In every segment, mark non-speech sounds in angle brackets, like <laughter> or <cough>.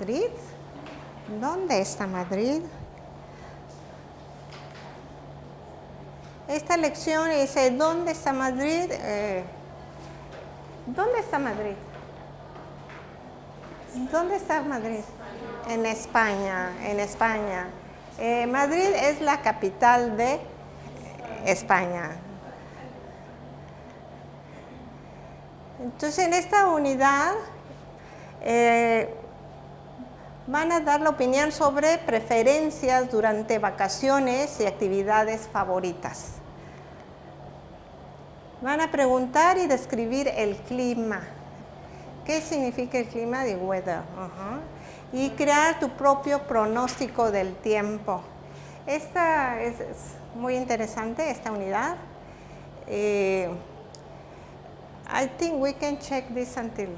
eh, ¿dónde está Madrid? ¿Dónde está Madrid? Esta lección dice, ¿dónde está Madrid? Eh, ¿Dónde está Madrid? ¿Dónde está Madrid? En España, en España. Eh, Madrid es la capital de España. Entonces, en esta unidad eh, van a dar la opinión sobre preferencias durante vacaciones y actividades favoritas. Van a preguntar y describir el clima. ¿Qué significa el clima? The weather. Y crear tu propio pronóstico del tiempo. Esta es, muy interesante, esta unidad. Eh, I think we can check this until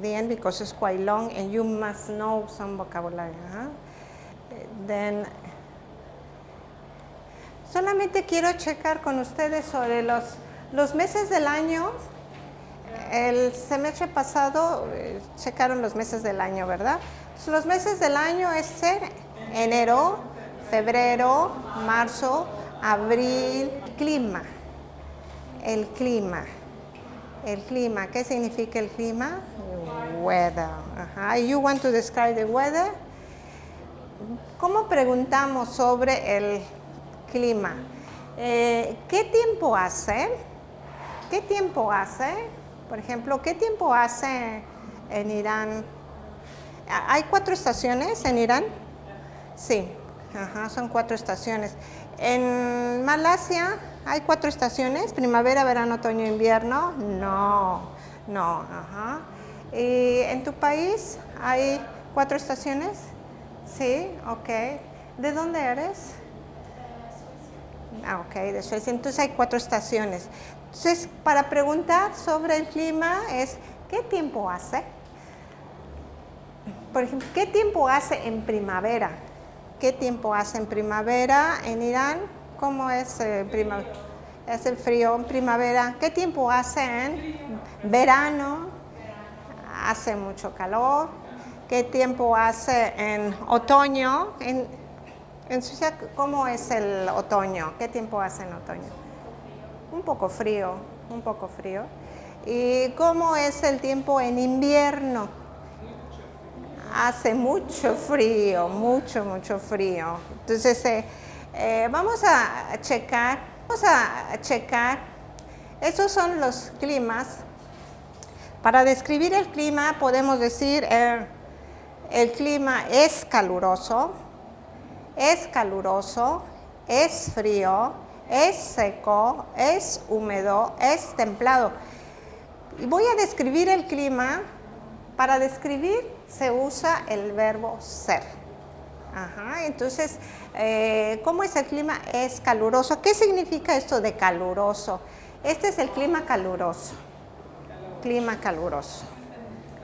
the end because it's quite long and you must know some vocabulary. Then, solamente quiero checar con ustedes sobre los, los meses del año. El semestre pasado eh, checaron los meses del año, ¿verdad? los meses del año es ser enero, febrero, marzo, abril, clima. El clima. El clima. ¿Qué significa el clima? Weather. You want to describe the weather? ¿Cómo preguntamos sobre el clima? Eh, ¿Qué tiempo hace? ¿Qué tiempo hace? Por ejemplo, ¿qué tiempo hace en Irán? ¿Hay cuatro estaciones en Irán? Sí, son cuatro estaciones. En Malasia hay cuatro estaciones, primavera, verano, otoño, invierno. No, no, ajá. ¿Y en tu país hay cuatro estaciones? Sí, ok. ¿De dónde eres? Ah, ok, de Suecia. Entonces hay cuatro estaciones. Entonces, para preguntar sobre el clima es, ¿qué tiempo hace? Por ejemplo, ¿qué tiempo hace en primavera? ¿Qué tiempo hace en primavera en Irán? ¿Cómo es eh, primavera? Es el frío en primavera. ¿Qué tiempo hace en verano? Hace mucho calor. ¿Qué tiempo hace en otoño? En, en Suiza, ¿cómo es el otoño? ¿Qué tiempo hace en otoño? Un poco frío, un poco frío. ¿Y cómo es el tiempo en invierno? hace mucho frío, mucho, mucho frío. Entonces, eh, eh, vamos a checar, vamos a checar, esos son los climas. Para describir el clima podemos decir eh, el clima es caluroso, es caluroso, es frío, es seco, es húmedo, es templado. Y voy a describir el clima para describir se usa el verbo ser. entonces, eh, ¿cómo es el clima? Es caluroso. ¿Qué significa esto de caluroso? Este es el clima caluroso. Clima caluroso.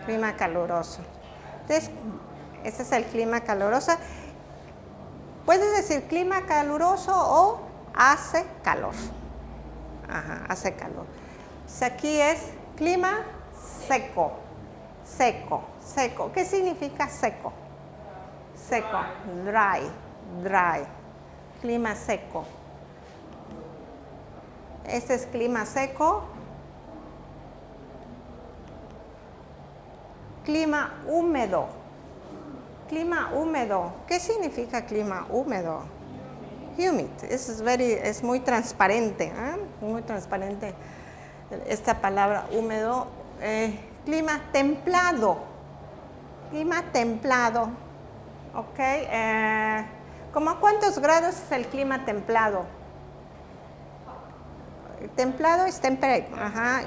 Clima caluroso. Entonces, este es el clima caluroso. Puedes decir clima caluroso o hace calor. Ajá, hace calor. aquí es clima seco. Seco seco. ¿Qué significa seco? Seco, dry, dry, clima seco. Este es clima seco. Clima húmedo. Clima húmedo. ¿Qué significa clima húmedo? Humid. Es, muy transparente. ¿eh? Muy transparente esta palabra húmedo. Eh, clima templado clima templado. ¿Ok? Eh, ¿Cómo cuántos grados es el clima templado? Templado es temperate,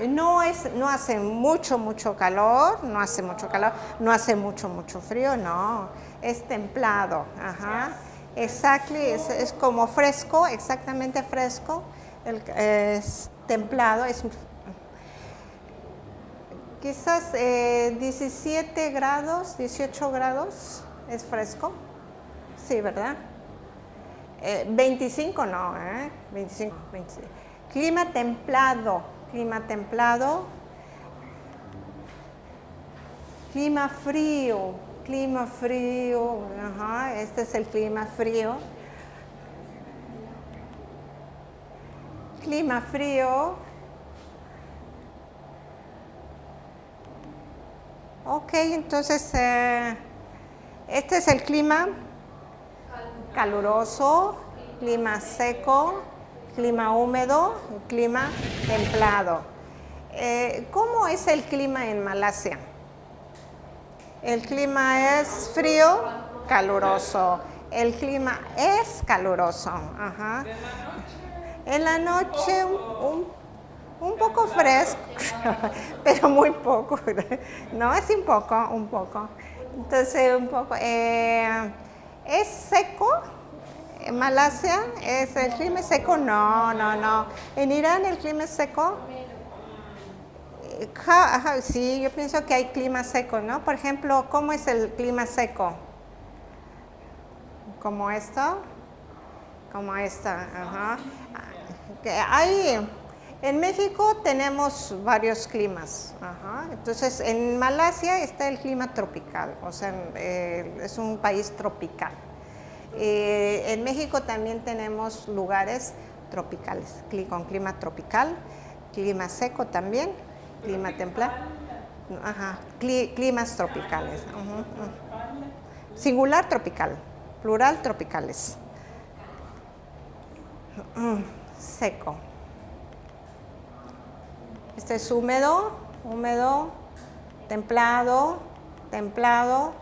No, es, no hace mucho, mucho calor, no hace mucho calor, no hace mucho, mucho frío, no, es templado, ajá. Exactly, es, como fresco, exactamente fresco, es templado, es Quizás 17 eh, grados, 18 grados es fresco. Sí, ¿verdad? 25 eh, no, ¿eh? 25, 25. Clima templado, clima templado. Clima frío, clima frío, ajá, este es el clima frío. Clima frío. Ok, entonces eh, este es el clima caluroso, clima seco, clima húmedo, clima templado. Eh, ¿Cómo es el clima en Malasia? El clima es frío, caluroso. El clima es caluroso. Ajá. En la noche un, poco fresco, <laughs> pero muy poco. <laughs> No, es un poco, un poco. Entonces, un poco. Eh, ¿Es seco? En Malasia, ¿es el clima seco? No, no, no. En Irán el clima es seco sí, yo pienso que hay clima seco, ¿no? Por ejemplo, ¿cómo es el clima seco? Como esto, como esta, ajá. Hay, en México tenemos varios climas, entonces en Malasia está el clima tropical, o sea, eh, es un país tropical. Eh, en México también tenemos lugares tropicales, con clima tropical, clima seco también, clima templado. Ajá, climas tropicales. Singular tropical, plural tropicales. Seco. Este es húmedo, húmedo, templado, templado.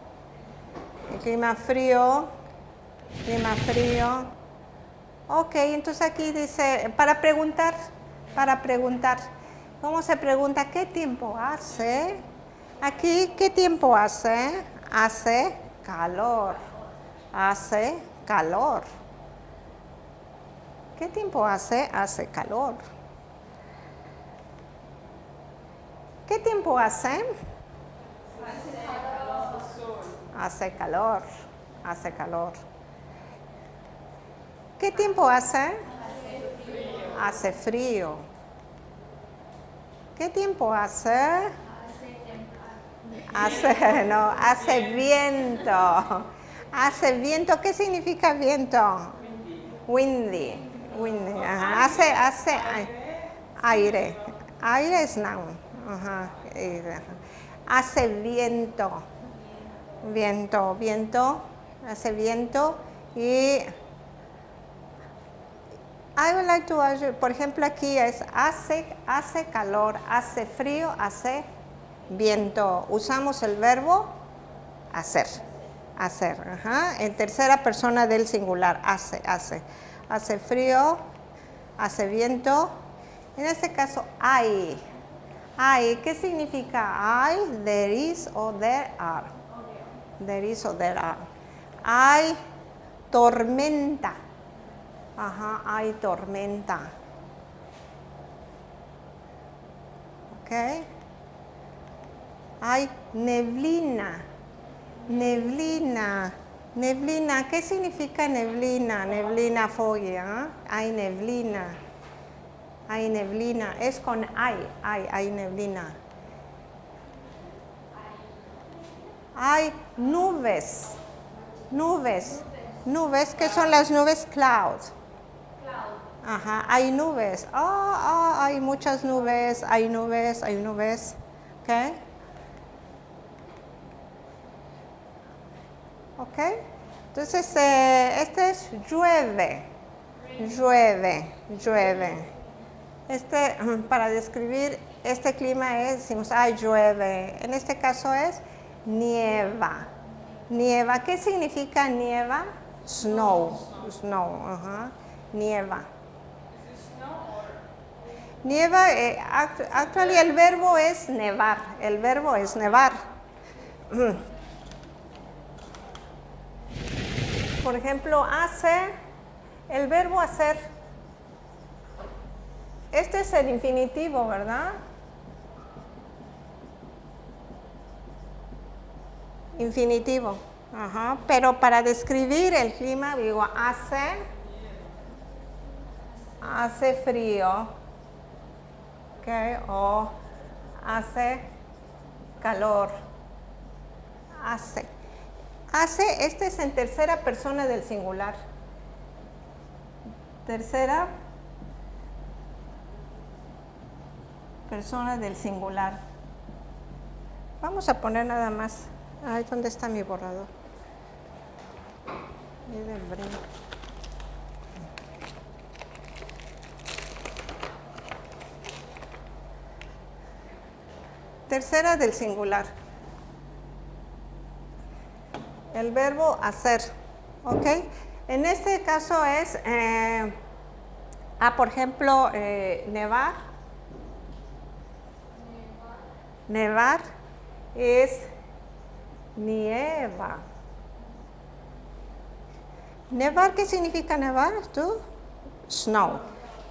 El clima frío, clima frío. Ok, entonces aquí dice, para preguntar, para preguntar. ¿Cómo se pregunta qué tiempo hace? Aquí, ¿qué tiempo hace? Hace calor. Hace calor. ¿Qué tiempo hace? Hace calor. ¿Qué tiempo hace? Hace calor. Hace calor. ¿Qué tiempo hace? Hace frío. ¿Qué tiempo hace? Hace, <laughs> no, hace viento. Hace viento. ¿Qué significa viento? Windy. Windy. Hace, hace aire. Aire es noun. Hace viento. Viento, viento. Hace viento. Y I would like to ask you, por ejemplo, aquí es hace, hace calor, hace frío, hace viento. Usamos el verbo hacer. Hacer, En tercera persona del singular, hace, hace. Hace frío, hace viento. En este caso, hay. Hay, ¿qué significa hay? There is o there are. There is o there are. Hay tormenta. Ajá, hay tormenta. ¿Ok? Hay neblina. Neblina. Neblina, ¿qué significa neblina? Neblina foggia. Hay neblina. Hay neblina. Es con hay, hay, hay neblina. Hay nubes. Nubes. Nubes, ¿qué son las nubes? Clouds. Ajá, hay nubes. Ah, ah, hay muchas nubes, hay nubes, hay nubes. ¿Ok? ¿Ok? Entonces, eh, este es llueve. Llueve, llueve. Este, <clears throat> para describir este clima es, decimos, ay, llueve. En este caso es nieva. Nieva. ¿Qué significa nieva? Snow. Snow, ajá. Nieva. Nieva, eh, actualmente el verbo es nevar, el verbo es nevar. <clears throat> Por ejemplo, hace, el verbo hacer, este es el infinitivo, ¿verdad? Infinitivo, Ajá. pero para describir el clima digo hace, hace frío, o hace calor, hace. Hace, este es en tercera persona del singular. Tercera persona del singular. Vamos a poner nada más. Ay, ¿dónde está mi borrador? Tercera del singular. El verbo hacer. ¿Ok? En este caso es, eh, ah, por ejemplo, eh, nevar. Nevar es nieva. Nevar, ¿qué significa nevar? ¿Tú? Snow.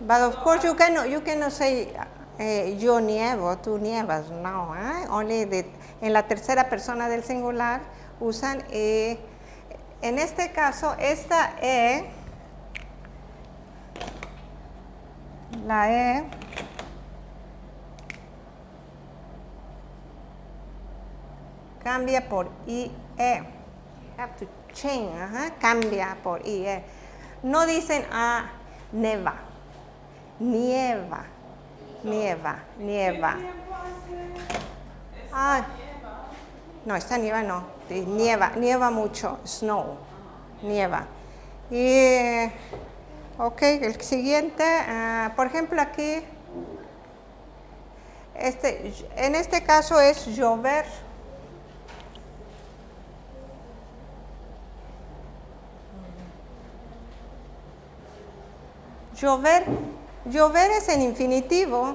But of course you cannot, you cannot say eh, yo nievo, tú nievas. No, eh? only en la tercera persona del singular usan e. En este caso, esta E, la E, cambia por IE. Have to change, cambia por IE. No dicen ah, neva, nieva, nieva, nieva. Ah, no, esta nieva no, nieva, nieva mucho, snow, nieva. Y, ok, el siguiente, ah, por ejemplo aquí, este, en este caso es llover. Llover, llover es en infinitivo.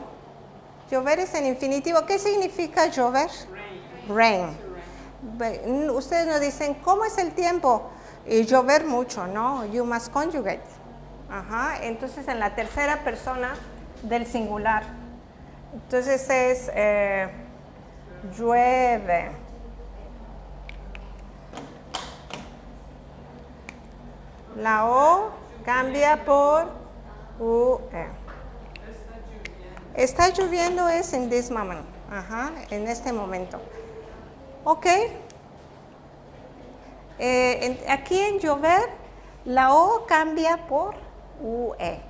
Llover es en infinitivo. ¿Qué significa llover? Rain. Ustedes nos dicen, ¿cómo es el tiempo? Y llover mucho, ¿no? You must conjugate. Ajá. Entonces, en la tercera persona del singular. Entonces es eh, llueve. La O cambia por UE. Está lloviendo es en this moment. Ajá, en este momento. Ok. Eh, aquí en llover, la O cambia por UE.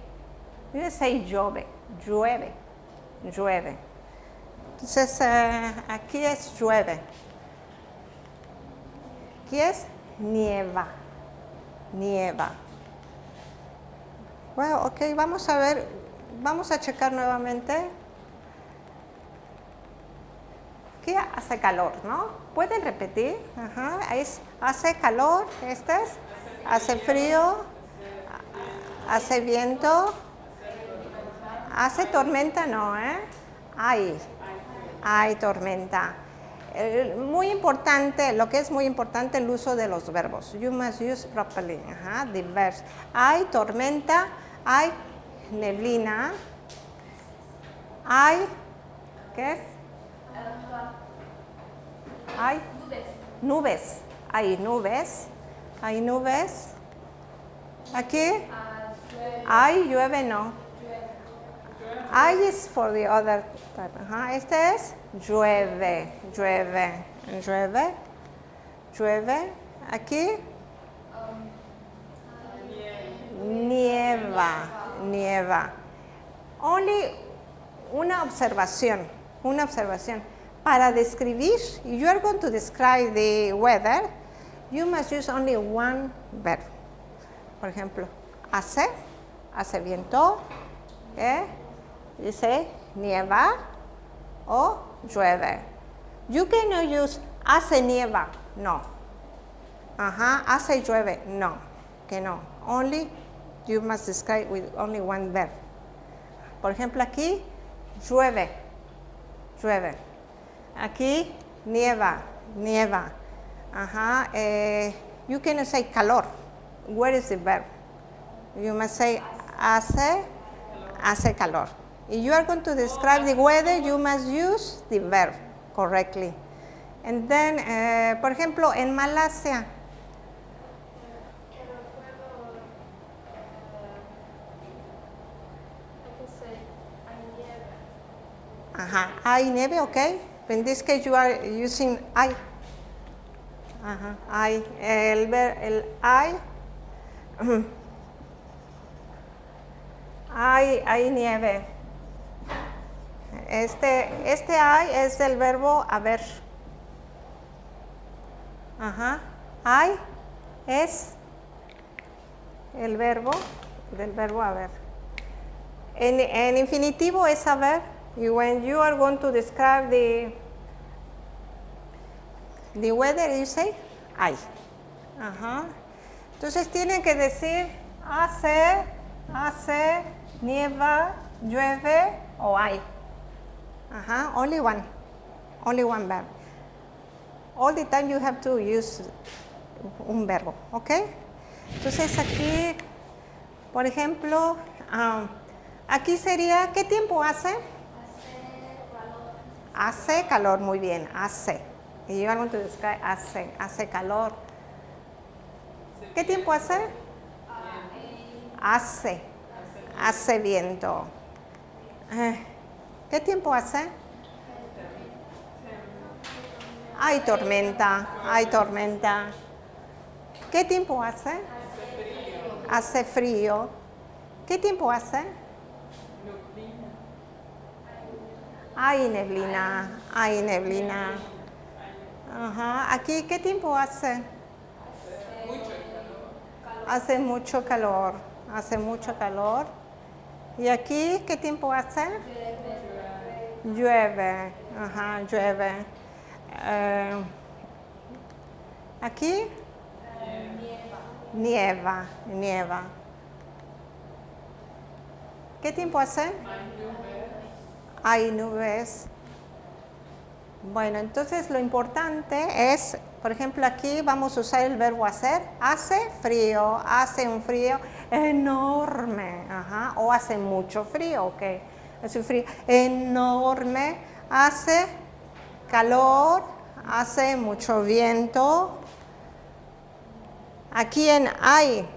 You say llueve, llueve, llueve. Entonces, eh, aquí es llueve. Aquí es nieva, nieva. Bueno, ok, vamos a ver, vamos a checar nuevamente. ¿Qué hace calor, no? ¿Pueden repetir? Ajá, hace calor, este es, hace frío, hace viento, hace tormenta, no, ¿eh? Hay, hay tormenta. muy importante, lo que es muy importante, el uso de los verbos. You must use properly, ajá, verbs. Hay tormenta, hay neblina, hay, ¿qué es? Hay nubes, hay nubes, hay nubes. Aquí, hay llueve, no. Hay es for the other type. Este es llueve, llueve, llueve, llueve. Aquí, nieva, nieva. Only una observación, una observación. Para describir, you are going to describe the weather, you must use only one verb. Por ejemplo, hace, hace viento, ¿eh? dice nieva o llueve. You cannot use hace nieva, no. Ajá, hace llueve, no, que no. Only you must describe with only one verb. Por ejemplo, aquí llueve, llueve. Aquí nieva, nieva. Ajá. Eh, you cannot say calor. Where is the verb? You must say hace, hace calor. If you are going to describe the weather, you must use the verb correctly. And then, eh, por ejemplo, en Malasia, Ajá, hay nieve, ok. In this case you are using I. Ajá, hay. El, ver- el hay. Hay, hay nieve. Este, este hay es el verbo haber. Ajá. Hay es el verbo del verbo haber. En, en infinitivo es haber. Y when you are going to describe the the weather, you say hay. Ajá. Entonces tienen que decir hace, hace, nieva, llueve o hay. Ajá. Only one. Only one verb. All the time you have to use un verbo, ¿ok? Entonces aquí, por ejemplo, ah, aquí sería, ¿qué tiempo hace? Hace calor, muy bien, hace. Y yo to describe hace, hace calor. ¿Qué tiempo hace? Hace, hace viento. Eh, ¿Qué tiempo hace? Hay tormenta, hay tormenta. ¿Qué tiempo hace? Hace frío. ¿Qué tiempo hace? Hay neblina, hay neblina. Ajá. Aquí, ¿qué tiempo hace? Hace mucho calor, hace mucho calor. ¿Y aquí qué tiempo hace? Llueve, ajá, llueve. Eh, aquí nieva, nieva. ¿Qué tiempo hace? Hay nubes. Bueno, entonces lo importante es, por ejemplo, aquí vamos a usar el verbo hacer. Hace frío, hace un frío enorme, o hace mucho frío, ok. Hace un frío enorme, hace calor, hace mucho viento. Aquí en hay,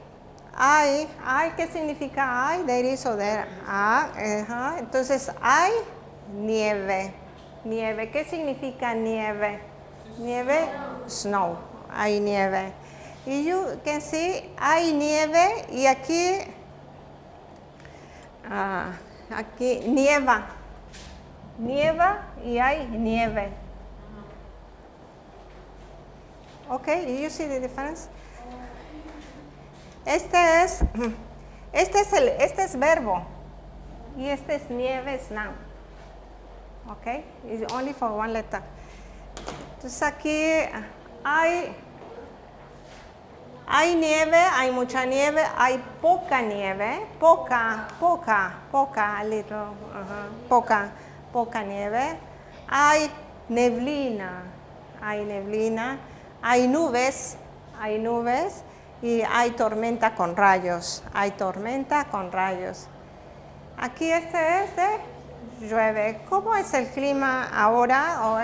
hay, hay, ¿qué significa hay? There is o there. Ah. Entonces hay nieve. Nieve, ¿qué significa nieve? Nieve, snow, hay nieve. Y you can see, hay nieve y aquí, ah, aquí nieva. Nieva y hay nieve. Okay, you see the difference? Este es, <clears throat> este es el, este es verbo y este es nieve, es noun. Okay, it's only for one letter. Entonces aquí hay, hay nieve, hay mucha nieve, hay poca nieve, poca, poca, poca, little, ajá, poca, poca nieve. Hay neblina, hay neblina, hay nubes, hay nubes y hay tormenta con rayos, hay tormenta con rayos. Aquí este es de llueve. ¿Cómo es el clima ahora? O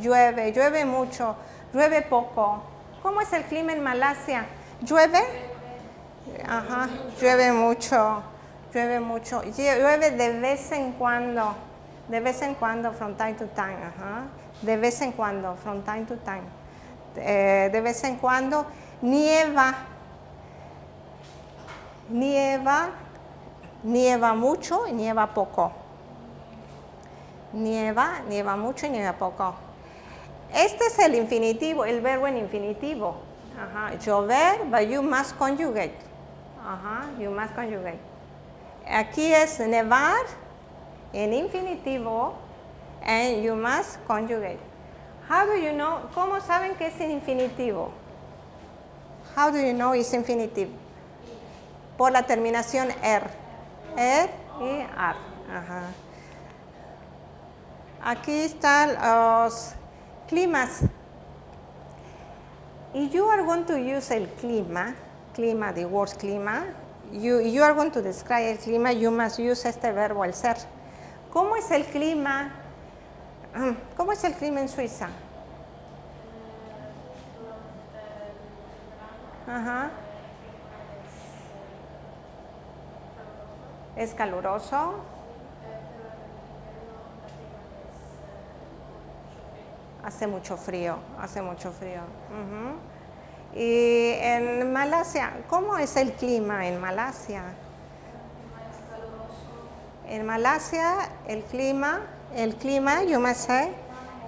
llueve, llueve mucho, llueve poco. ¿Cómo es el clima en Malasia? ¿Llueve? Ajá, llueve mucho, llueve mucho. Llueve de vez en cuando, de vez en cuando, from time to time. Ajá. De vez en cuando, from time to time. Eh, de vez en cuando, nieva. Nieva, nieva mucho y nieva poco nieva, nieva mucho y nieva poco. Este es el infinitivo, el verbo en infinitivo. Ajá. Llover, but you must conjugate. Ajá, you must conjugate. Aquí es nevar en infinitivo and you must conjugate. How do you know? ¿Cómo saben que es infinitivo? How do you know it's infinitivo? Por la terminación er. Er y ar. Ajá. Aquí están los climas. Y you are going to use el clima, clima, the word clima. You, you are going to describe el clima, you must use este verbo, el ser. ¿Cómo es el clima? ¿Cómo es el clima en Suiza? Ajá. Es caluroso. Hace mucho frío, hace mucho frío. Y en Malasia, ¿cómo es el clima en Malasia? En Malasia el clima, el clima, yo me sé,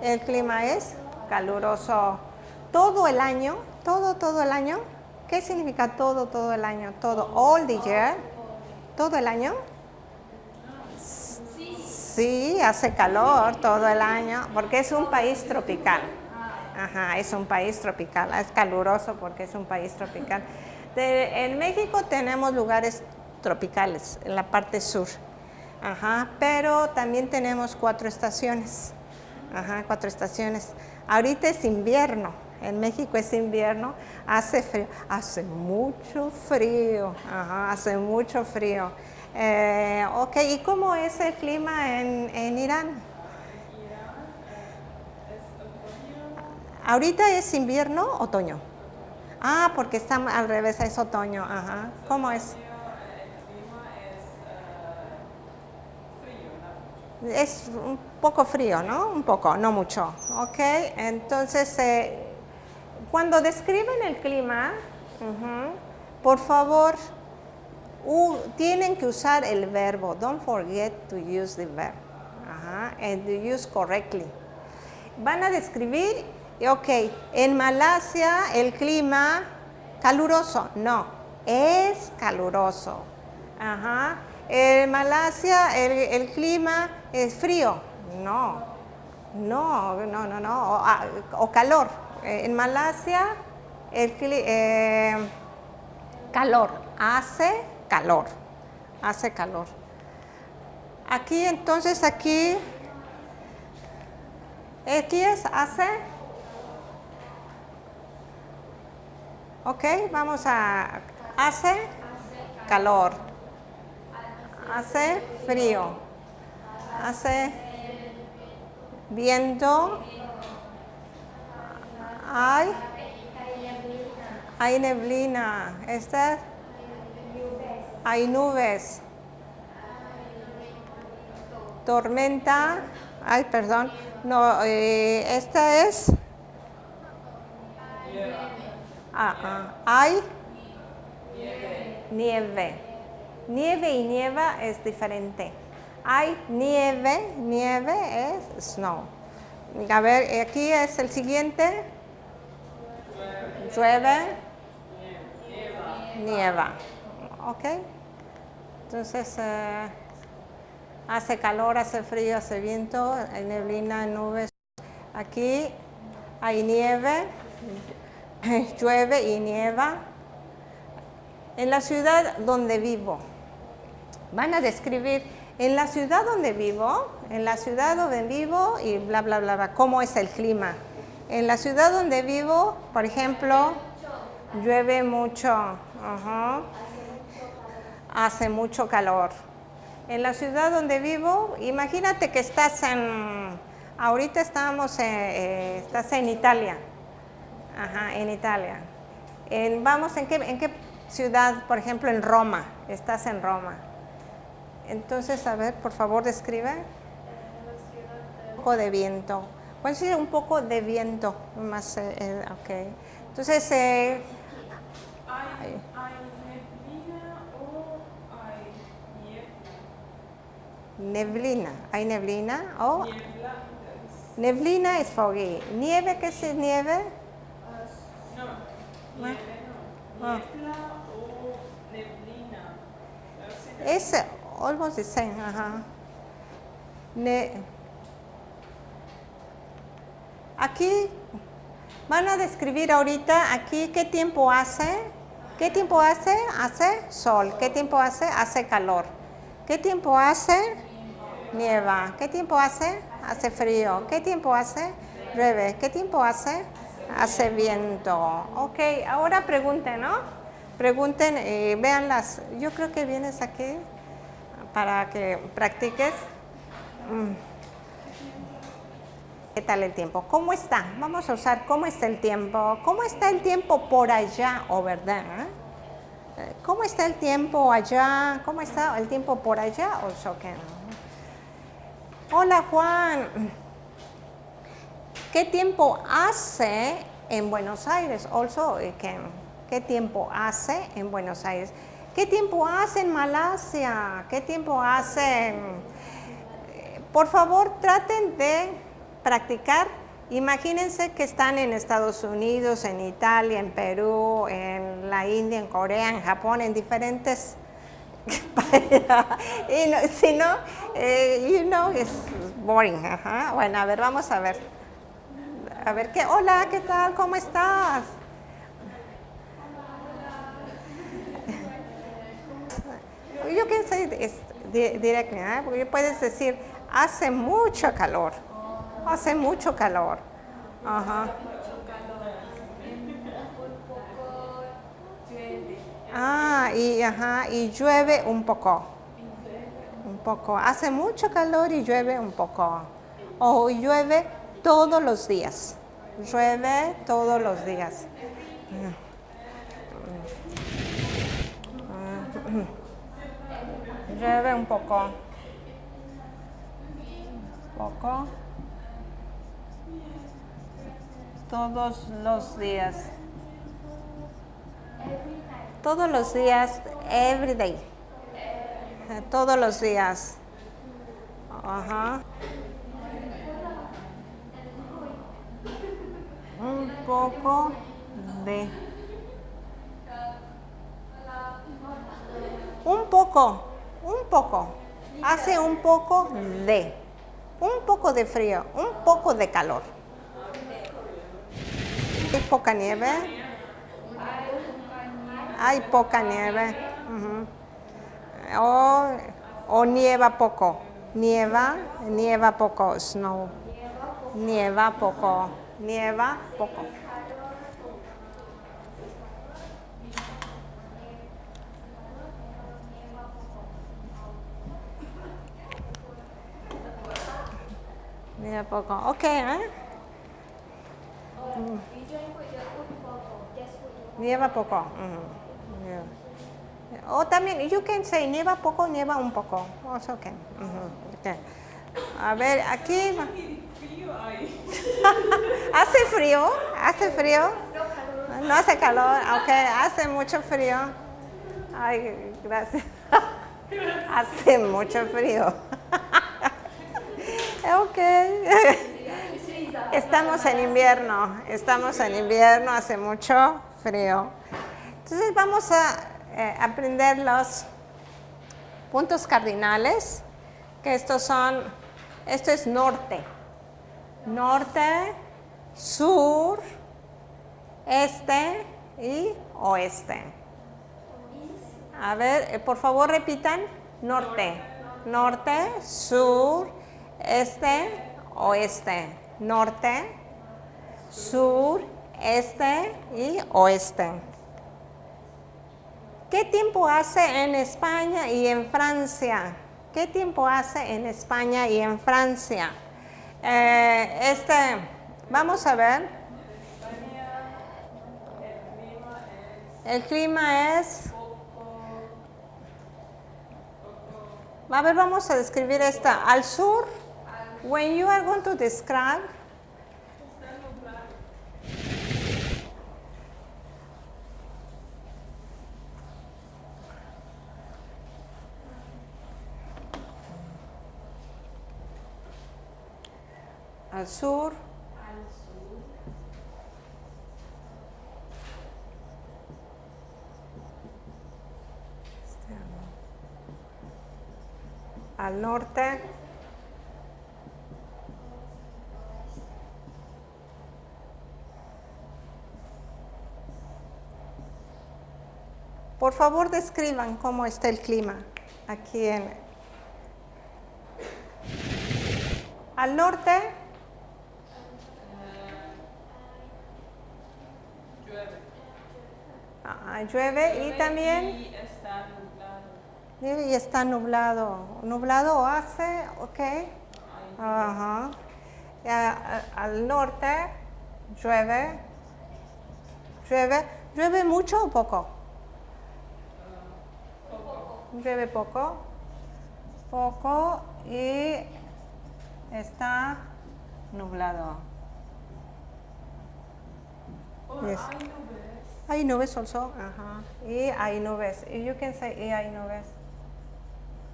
el clima es caluroso todo el año, todo, todo el año. ¿Qué significa todo, todo el año? Todo, all the year, todo el año. Sí, hace calor todo el año, porque es un país tropical. Ajá, es un país tropical, es caluroso porque es un país tropical. en México tenemos lugares tropicales, en la parte sur. Ajá, pero también tenemos cuatro estaciones. Ajá, cuatro estaciones. Ahorita es invierno, en México es invierno, hace frío, hace mucho frío, ajá, hace mucho frío. Eh, ok, ¿y cómo es el clima en, en Irán? Ahorita es invierno, otoño. Ah, porque está al revés, es otoño. Ajá. ¿Cómo es? Es un poco frío, ¿no? Un poco, no mucho. Ok, entonces, eh, cuando describen el clima, por favor, tienen que usar el verbo. Don't forget to use the verb. and use correctly. Van a describir, ok, en Malasia el clima caluroso. No, es caluroso. Ajá. En Malasia el, clima es frío. No, no, no, no, no. O, ah, calor. En Malasia el eh, calor hace calor, hace calor. Aquí entonces, aquí, es hace, ok, vamos a, hace calor, hace frío, hace viento, hay, hay neblina, esta hay nubes. Tormenta. Ay, perdón. No, eh, esta es. Ah, ah, hay nieve. Nieve y nieva es diferente. Hay nieve, nieve es snow. A ver, aquí es el siguiente. Llueve, nieva. ¿Ok? Entonces, eh, hace calor, hace frío, hace viento, hay neblina, nubes. Aquí hay nieve, <laughs> llueve y nieva. En la ciudad donde vivo, van a describir en la ciudad donde vivo, en la ciudad donde vivo y bla, bla, bla, bla, cómo es el clima. En la ciudad donde vivo, por ejemplo, llueve mucho. Hace mucho calor. En la ciudad donde vivo, imagínate que estás en, ahorita estamos, eh, estás en Italia, Ajá, en Italia. En, vamos, ¿en qué, ¿en qué ciudad? Por ejemplo, en Roma, estás en Roma. Entonces, a ver, por favor, describe. Un poco de viento. Puede ser un poco de viento, más, eh, eh ok. Entonces, eh, Neblina. ¿Hay neblina? Oh. Neblina es foggy. ¿Nieve qué es nieve? no, nieve no. Ah. Niebla o neblina. Es almost the same. Ajá. aquí van a describir ahorita aquí qué tiempo hace. ¿Qué tiempo hace? Hace sol. ¿Qué tiempo hace? Hace calor. ¿Qué tiempo hace? Nieva. ¿Qué tiempo hace? Hace frío. ¿Qué tiempo hace? Llueve. ¿Qué tiempo hace? Hace viento. Ok, ahora pregunten, ¿no? Pregunten, y eh. Yo creo que vienes aquí para que practiques. Mm. ¿Qué tal el tiempo? ¿Cómo está? Vamos a usar cómo está el tiempo. ¿Cómo está el tiempo por allá o verdad? Eh, ¿Cómo está el tiempo allá? ¿Cómo está el tiempo por allá o Hola Juan, ¿qué tiempo hace en Buenos Aires? Also, eh, ¿qué, ¿qué tiempo hace en Buenos Aires? ¿Qué tiempo hace en Malasia? ¿Qué tiempo hace? eh, Por favor, traten de practicar. Imagínense que están en Estados Unidos, en Italia, en Perú, en la India, en Corea, en Japón, en diferentes <laughs> y no- si no, eh, you know, es boring. Ajá. Bueno, a ver, vamos a ver. A ver qué. Hola, ¿qué tal? ¿Cómo estás? Yo can say this di- directly, ¿eh? porque puedes decir, hace mucho calor. Hace mucho calor. Ajá. Ah, y, ajá, y llueve un poco. Un poco. Hace mucho calor y llueve un poco. O llueve todos los días. Llueve todos los días. Llueve un poco. Poco. Todos los días. Todos los días, every day. Todos los días. Ajá. Un poco de. Un poco, un poco. Hace un poco de. Un poco de frío, un poco de calor. Poca nieve. Hay poca nieve. ujú. o, o nieva poco. Nieva, nieva poco. Snow. Nieva poco. Nieva poco. Nieva poco. Ok, ¿eh? Nieva poco. O también, you can say nieva poco, nieva un poco. Also ujú, okay. A ver, aquí. <laughs> ¿Hace frío? ¿Hace frío? No hace calor, ok, hace mucho frío. Ay, gracias. <laughs> Hace mucho frío. <laughs> ok. Estamos en invierno, estamos en invierno, hace mucho frío. Entonces vamos a eh, aprender los puntos cardinales, que estos son, esto es norte, norte, sur, este y oeste. A ver, eh, por favor repitan, norte, norte, sur, este, oeste, norte, sur, este y oeste. ¿Qué tiempo hace en España y en Francia? ¿Qué tiempo hace en España y en Francia? Eh, este, vamos a ver. El clima es. A ver, vamos a describir esta. Al sur, when you are going to describe, al sur, al norte, Por favor, describan cómo está el clima aquí en... Al norte, llueve y también Y está nublado. y está nublado. Nublado hace, ok. Ajá. Al norte llueve. Llueve. ¿Llueve mucho o poco? Llueve poco. Poco y está nublado. Or Yes. Hay nubes. Hay nubes also. Ajá. Y hay nubes. Y you can say y hay nubes.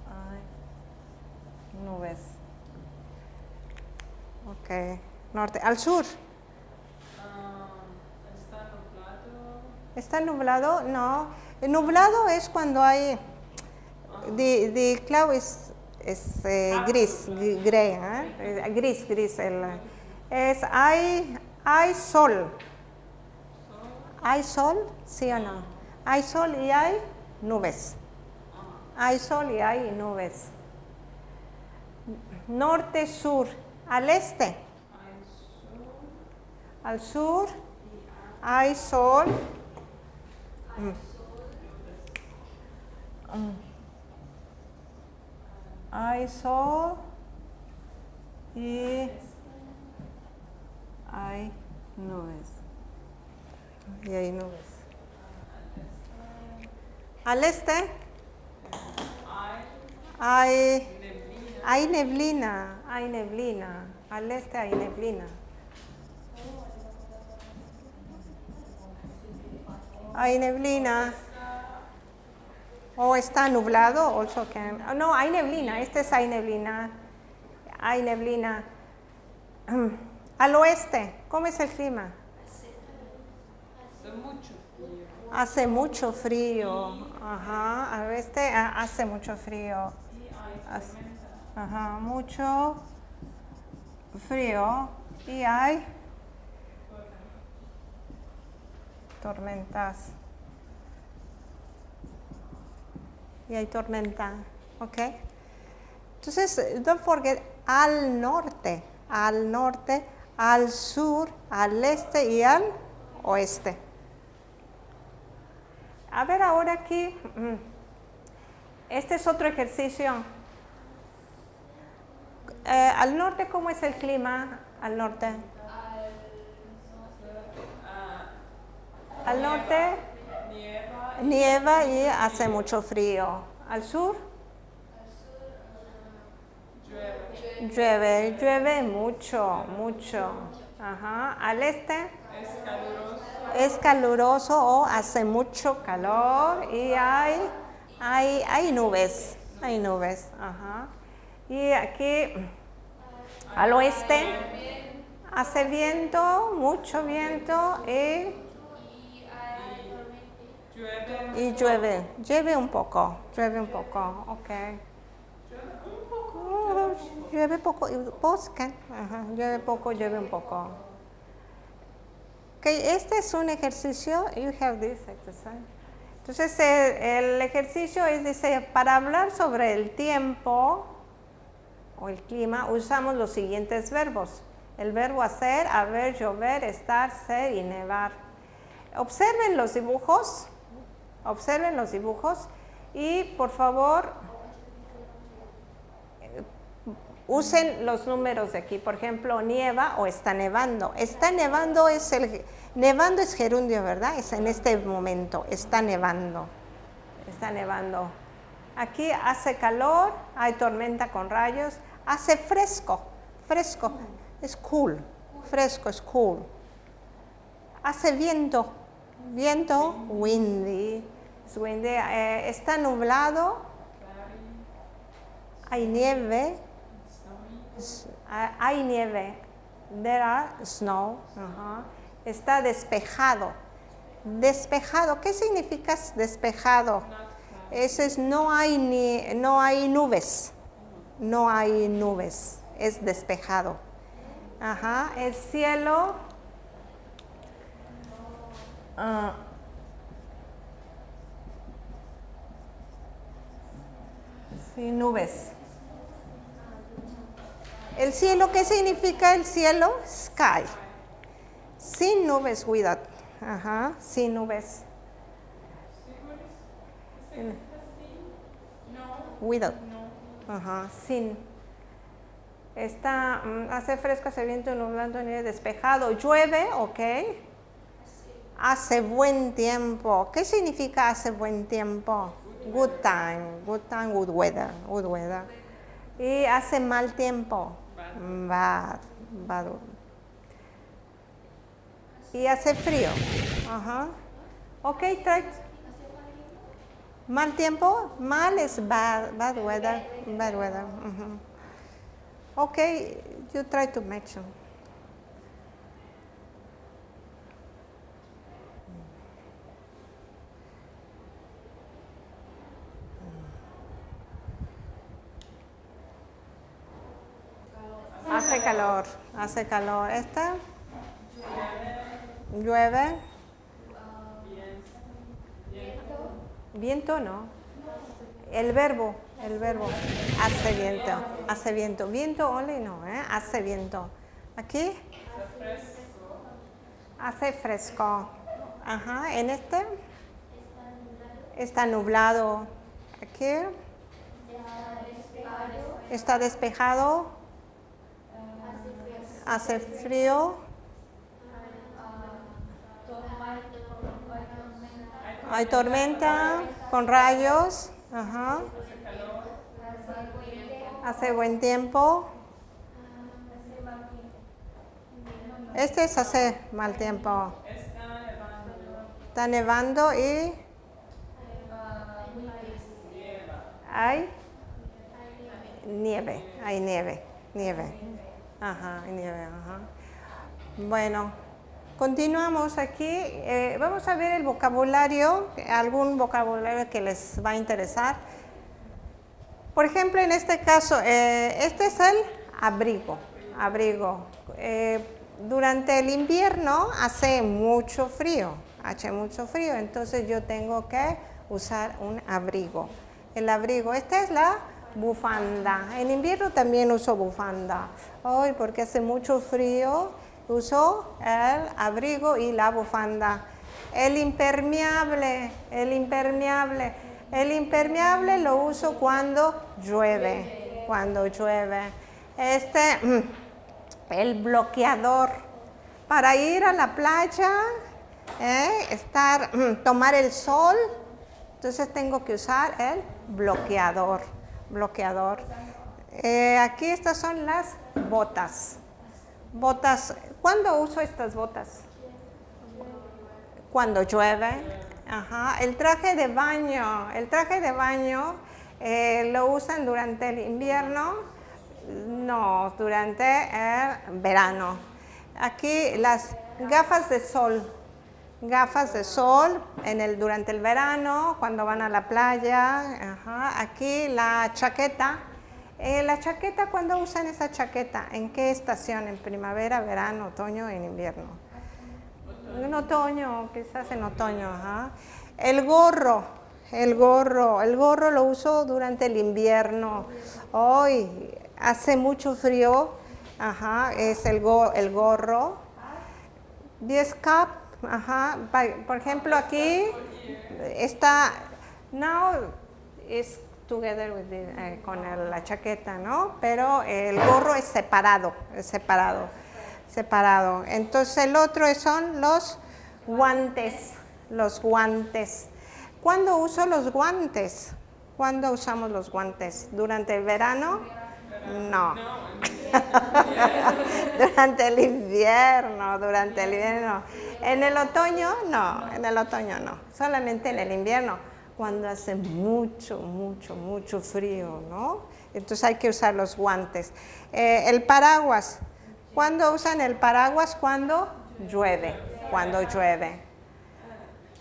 Hay nubes. Ok. Norte. Al sur. Ah, está nublado. ¿Está nublado? No. El nublado es cuando hay. The, the cloud is, is eh, gris, gri- gray, ¿eh? Eh, Gris, gris. El, es, hay, hay sol. ¿Hay sol? ¿Sí o no? Hay sol y hay nubes. Hay sol y hay nubes. Norte, sur. Al este. Al sur hay sol. Mm. Mm. Hay sol y hay nubes. Y hay nubes. Al este Hay hay neblina, hay neblina. Al este hay neblina. Hay neblina. O está nublado, also can. oh, no, hay neblina. Este es hay neblina. Hay neblina. <clears throat> Al oeste, ¿cómo es el clima? Hace mucho frío. Hace mucho frío. Ajá. Al oeste ah, hace mucho frío. Hace-. Ajá. Mucho frío. Y hay tormentas. Y hay tormenta. ¿Ok? Entonces, don't forget, al norte, al norte, al sur, al este y al oeste. A ver ahora aquí, este es otro ejercicio. Eh, al norte, ¿cómo es el clima? Al norte. Al norte nieva. y hace mucho frío. Al sur llueve, llueve mucho, mucho. Ajá. Al este Es caluroso. es caluroso o hace mucho calor y hay, hay, hay nubes, hay nubes. Ajá. Y aquí al oeste hace viento, mucho viento y, Llueve. y llueve, llueve un poco, llueve un poco, ok. Llueve poco, bosque, ajá, llueve poco, llueve un poco. Ok, este es un ejercicio, you have this exercise. Entonces el ejercicio es, dice, para hablar sobre el tiempo o el clima, usamos los siguientes verbos. El verbo hacer, haber, llover, estar, ser y nevar. Observen los dibujos, observen los dibujos y por favor usen los números de aquí. Por ejemplo, nieva o está nevando. Está nevando es el nevando es gerundio, ¿verdad? Es en este momento, está nevando. Está nevando. Aquí hace calor, hay tormenta con rayos, hace fresco, fresco, es cool, fresco, es cool. Hace viento, viento, windy, windy, eh, está nublado, hay nieve, hay nieve, there are snow, está despejado, despejado, ¿qué significa despejado? Eso es no hay ni no hay nubes. No hay nubes. Es despejado. Ajá. El cielo. ah, sin nubes. El cielo, ¿qué significa el cielo? Sky. Sin nubes, without. Ajá, sin nubes. Without. Ajá, sin. Está, mm, hace fresco, hace viento, nublado, nieve, despejado. Llueve, ok. Hace buen tiempo. ¿Qué significa hace buen tiempo? Good time, good time, good weather, good weather. Y hace mal tiempo. Bad, bad. y hace frío. Ajá. Ok, try. Mal tiempo, mal es bad, bad weather, bad weather. Okay, you try to mention. Hace calor, hace calor. ¿Esta? Llueve. Viento no. El verbo, el verbo. Hace viento, hace viento. Viento only no, ¿eh? Hace viento. Aquí. Hace fresco. Ajá, en este. Está nublado. Aquí. Está despejado. Hace frío. Hay tormenta con rayos. Hace buen tiempo. Este es hace mal tiempo. Está nevando y hay nieve. Hay nieve. Nieve. Ajá, nieve. Ajá. Bueno, continuamos aquí. Eh, vamos a ver el vocabulario, algún vocabulario que les va a interesar. Por ejemplo, en este caso, eh, este es el abrigo. Abrigo. Eh, durante el invierno hace mucho frío, hace mucho frío, entonces yo tengo que usar un abrigo. El abrigo, esta es la bufanda. En invierno también uso bufanda. Hoy porque hace mucho frío, uso el abrigo y la bufanda. El impermeable, el impermeable. El impermeable lo uso cuando llueve, cuando llueve. Este, mm, el bloqueador. Para ir a la playa, ¿eh? estar, mm, tomar el sol, entonces tengo que usar el bloqueador. Bloqueador. Eh, aquí estas son las botas. Botas. ¿Cuándo uso estas botas? Cuando llueve. Ajá. El traje de baño. El traje de baño eh, lo usan durante el invierno. No, durante el verano. Aquí las gafas de sol. Gafas de sol en el, durante el verano, cuando van a la playa. Aquí la chaqueta. Eh, la chaqueta, ¿cuándo usan esa chaqueta? ¿En qué estación? ¿En primavera, verano, otoño, en invierno? En otoño, quizás en otoño. El gorro, el gorro, el gorro lo uso durante el invierno. Hoy hace mucho frío, es el, go- el gorro. 10 cap, ajá, por ejemplo aquí está, now is together with the- eh, con el- la chaqueta, ¿no? Pero el gorro es separado, es separado, separado. Entonces el otro son los guantes, los guantes. ¿Cuándo uso los guantes? ¿Cuándo usamos los guantes? ¿Durante el verano? No. <laughs> durante el invierno, durante el invierno. En el otoño, no, en el otoño no, solamente en el invierno, cuando hace mucho, mucho, mucho frío, ¿no? Entonces hay que usar los guantes. Eh, el paraguas, ¿cuándo usan el paraguas? Cuando llueve, cuando llueve.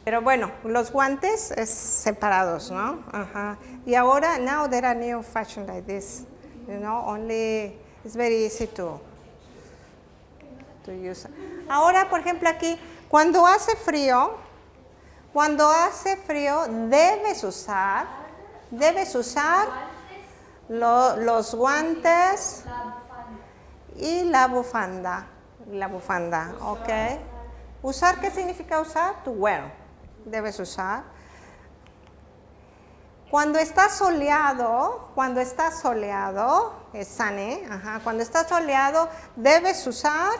Pero bueno, los guantes es separados, ¿no? Ajá. Y ahora, now there are new fashion like this, you know, only, it's very easy to, to use. Ahora, por ejemplo, aquí, cuando hace frío, cuando hace frío, debes usar, debes usar lo- los guantes y la bufanda, la bufanda, ¿ok? Usar, ¿qué significa usar? To wear, debes usar. Cuando está soleado, cuando está soleado, es sunny, ajá, cuando está soleado, debes usar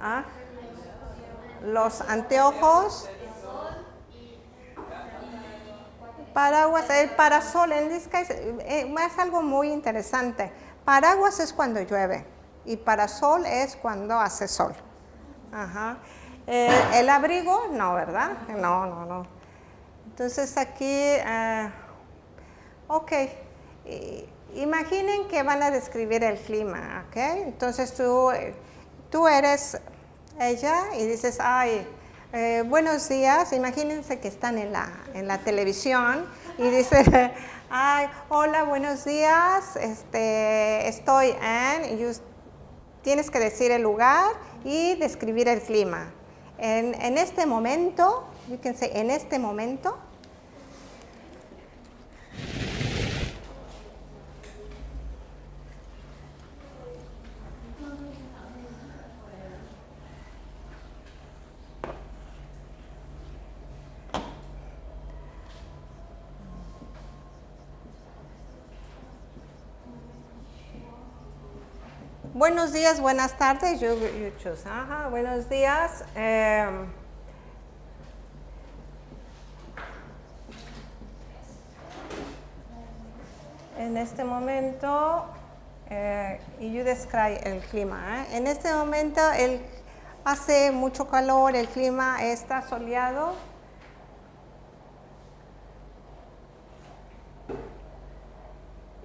ah, los anteojos, paraguas, el parasol, en this eh, es algo muy interesante. Paraguas es cuando llueve y para sol es cuando hace sol. Ajá. Eh, el abrigo, no, ¿verdad? No, no, no. Entonces aquí, eh, ok, imaginen que van a describir el clima, ¿ok? Entonces tú, tú eres ella y dices, ay, eh, buenos días, imagínense que están en la, en la televisión y dice, <laughs> ay, hola, buenos días, este, estoy en, y tienes que decir el lugar y describir el clima. En, en este momento, fíjense, en este momento, Buenos días, buenas tardes. Yo, Ajá, buenos días. Eh, en este momento, eh, y you describe el clima. ¿eh? En este momento el, hace mucho calor, el clima está soleado.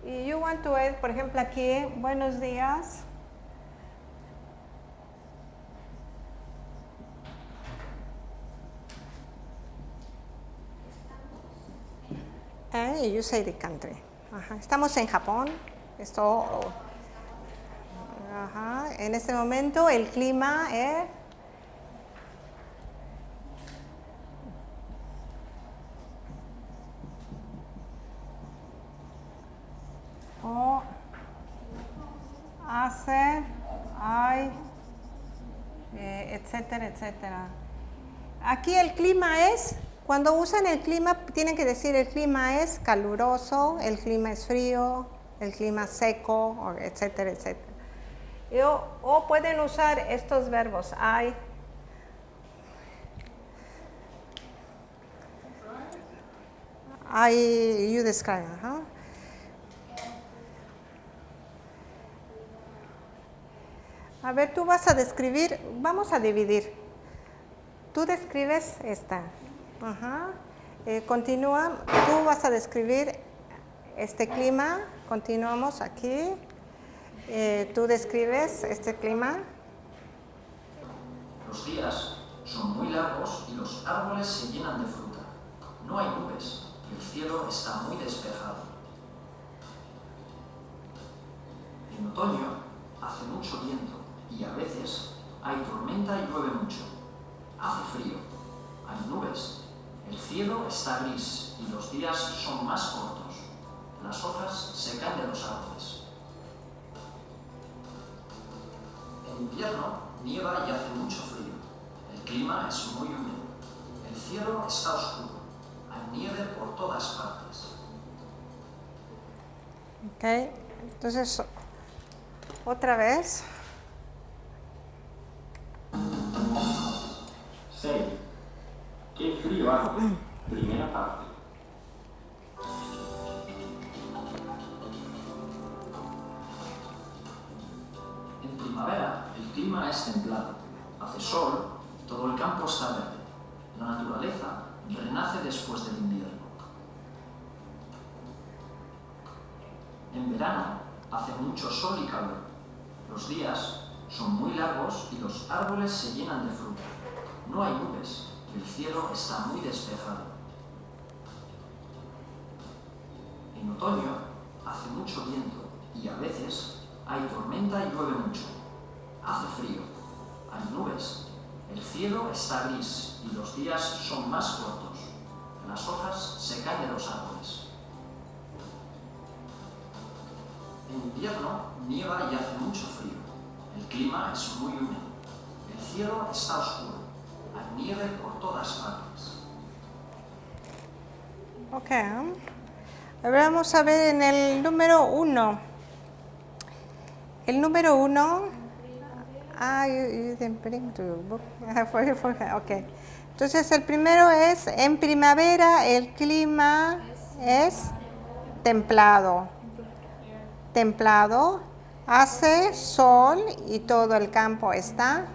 Y you want to add, por ejemplo, aquí, buenos días. You say the country. Estamos en Japón. Esto, En este momento el clima es... O hace, hay, eh, etcétera, etcétera. Aquí el clima es cuando usan el clima, tienen que decir el clima es caluroso, el clima es frío, el clima seco, etcétera, etcétera. O, pueden usar estos verbos, hay, I, you describe, A ver, tú vas a describir, vamos a dividir. Tú describes esta, Ajá. Eh, continúa, tú vas a describir este clima, continuamos aquí. Eh, tú describes este clima. Los días son muy largos y los árboles se llenan de fruta. No hay nubes y el cielo está muy despejado. En otoño hace mucho viento y a veces hay tormenta y llueve mucho. Hace frío, hay nubes el cielo está gris y los días son más cortos. Las hojas se caen de los árboles. En invierno nieva y hace mucho frío. El clima es muy húmedo. El cielo está oscuro. Hay nieve por todas partes. Ok, entonces, otra vez. Seis. Qué frío hace. Primera parte. En primavera el clima es templado. Hace sol, todo el campo está verde. La naturaleza renace después del invierno. En verano hace mucho sol y calor. Los días son muy largos y los árboles se llenan de fruta. No hay nubes, el cielo está muy despejado. En otoño hace mucho viento y a veces hay tormenta y llueve mucho. Hace frío, hay nubes, el cielo está gris y los días son más cortos. Las hojas se caen de los árboles. En invierno nieva y hace mucho frío. El clima es muy húmedo. El cielo está oscuro nieve por todas partes. Ok. Ahora vamos a ver en el número uno. El número uno. Ah, you, didn't bring book. <laughs> ok. Entonces el primero es, en primavera el clima es templado. Templado. Hace sol y todo el campo está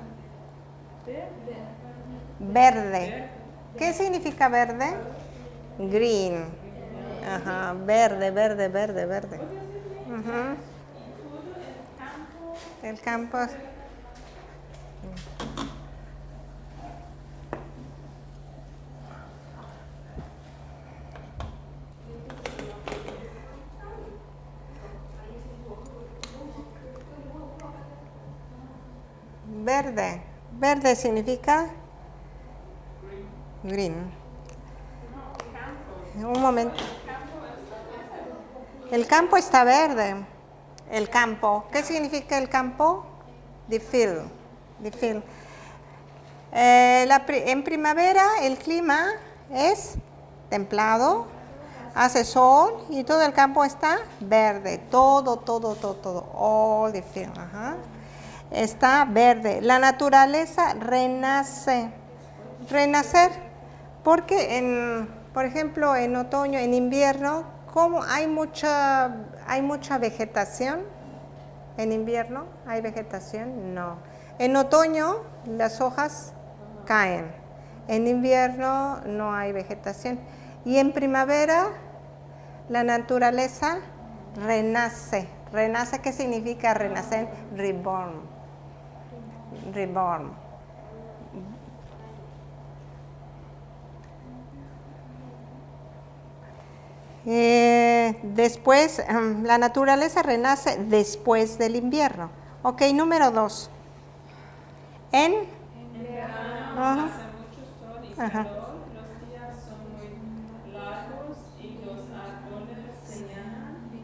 verde. ¿Qué significa verde? Green. Ajá, verde, verde, verde, verde. Ujú. El campo. Verde. Verde significa green. Un momento. El campo está verde. El campo. ¿Qué significa el campo? The field. The field. Eh, en primavera el clima es templado, hace sol y todo el campo está verde. Todo, todo, todo, todo. All the field. Está verde. La naturaleza renace. Renacer. Porque, en, por ejemplo, en otoño, en invierno, como hay mucha, hay mucha vegetación, en invierno hay vegetación, no. En otoño las hojas caen, en invierno no hay vegetación. Y en primavera la naturaleza renace. Renace, ¿qué significa renacer? Reborn. Reborn. Eh, después, em, la naturaleza renace después del invierno. Ok, número dos. En, los días son muy largos y los árboles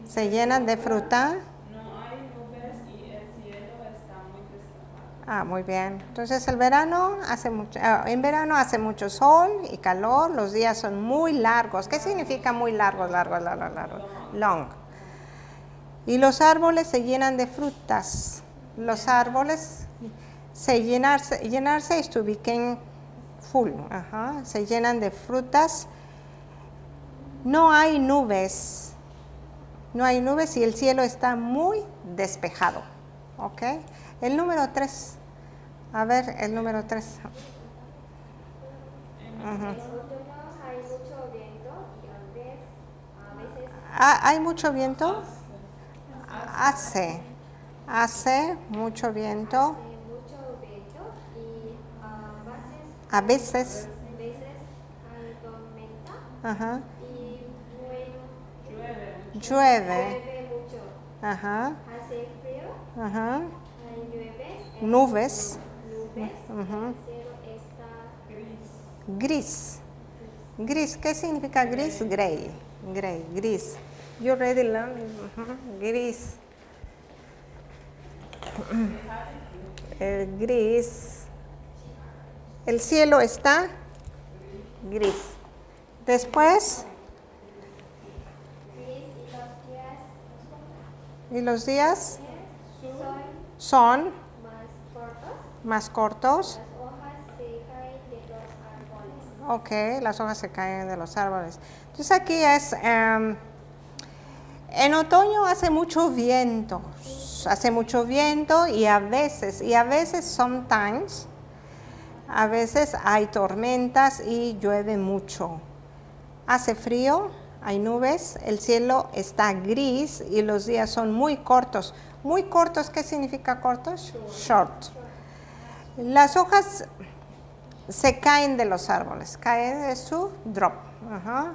se llenan de fruta. No hay nubes y el cielo está muy despejado. Ah, muy bien. Entonces el verano hace mucho, ah, en verano hace mucho sol y calor, los días son muy largos. ¿Qué significa muy largos, largos, largos, largos? Long. Y los árboles se llenan de frutas. Los árboles se llenarse, llenarse is to full. Ajá, se llenan de frutas. No hay nubes. No hay nubes y el cielo está muy despejado. ¿Ok? El número 3. A ver, el número 3. En otoño hay mucho viento y a veces, a veces Ah, ¿Hay mucho viento? Hace. Hace mucho viento. a veces, Ajá. llueve, Llueve. Ajá. Hace frío, Ajá. Nubes, Nubes. cielo está Gris. Gris. ¿Qué significa gris? Gray. Gray. Gris. You ready learn? Ujú, Gris. Gris. El cielo está gris. Después, gris y los días y los días son son más cortos. más cortos. Las hojas se caen de los árboles. Ok, las hojas se caen de los árboles. Entonces aquí es, em, en otoño hace mucho viento, hace mucho viento y a veces, y a veces, sometimes, a veces hay tormentas y llueve mucho. Hace frío, hay nubes, el cielo está gris y los días son muy cortos. Muy cortos, ¿qué significa cortos? Short. Las hojas se caen de los árboles, caen de su drop, ajá,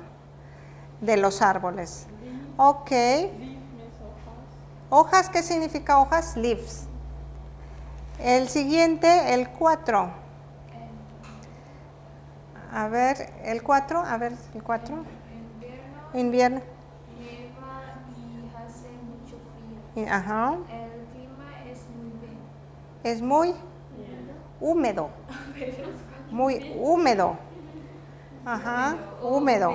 de los árboles. Ok. Hojas, ¿qué significa hojas? Leaves. El siguiente, el 4. A ver, el 4, a ver, el 4. Invierno nieva y hace mucho frío. Ajá. El clima es muy bien. Es muy húmedo. <laughs> Muy húmedo. Ajá, húmedo.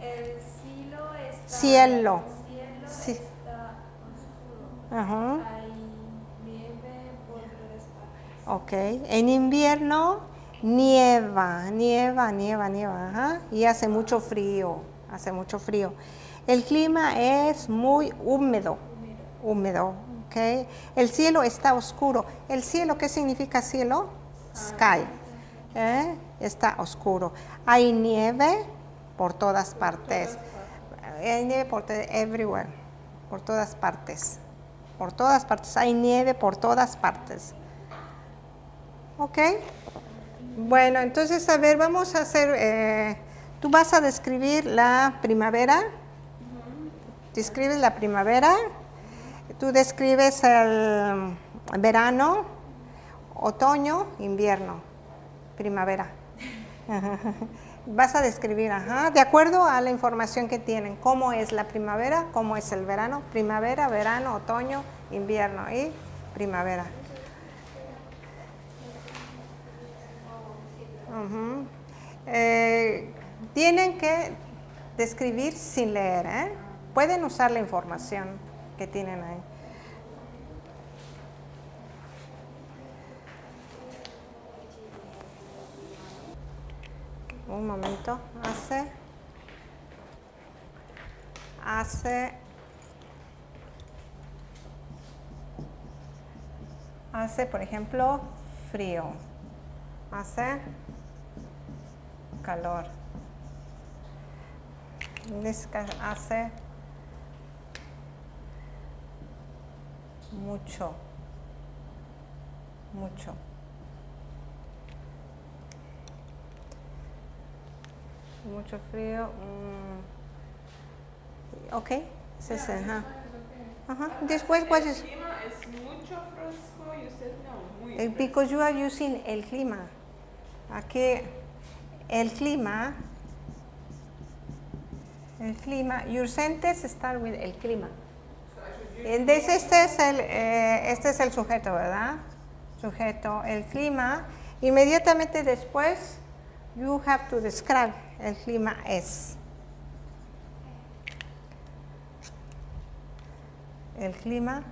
El cielo está, Cielo. el cielo Sí. está oscuro. Ajá. Hay nieve por todas partes. Ok. En invierno nieva, nieva, nieva, nieva. Ajá. Y hace mucho frío. Hace mucho frío. El clima es muy húmedo. húmedo. El cielo está oscuro. ¿El cielo qué significa cielo? Sky. ¿eh? Está oscuro. Hay nieve por todas partes. Hay nieve por everywhere. Por todas partes. Por todas partes. Hay nieve por todas partes. ¿Ok? Bueno, entonces, a ver, vamos a hacer, eh, tú vas a describir la primavera, describes la primavera, tú describes el verano, otoño, invierno, primavera. <laughs> Vas a describir, ajá, de acuerdo a la información que tienen, cómo es la primavera, cómo es el verano, primavera, verano, otoño, invierno y primavera. Eh, tienen que describir sin leer, ¿eh? Pueden usar la información que tienen ahí. Un momento, hace, hace, hace, por ejemplo, frío, hace calor. Hace mucho, mucho. Mucho frío. mm. Ok, ese es, ajá. Ajá. Después, what El is, clima es mucho fresco y usted no, muy fresco. because you are using el clima. Aquí el clima, el clima, your sentence start with el clima. Entonces este es el, eh, este es el sujeto, ¿verdad? Sujeto, el clima. Inmediatamente después, you have to describe el clima es. El clima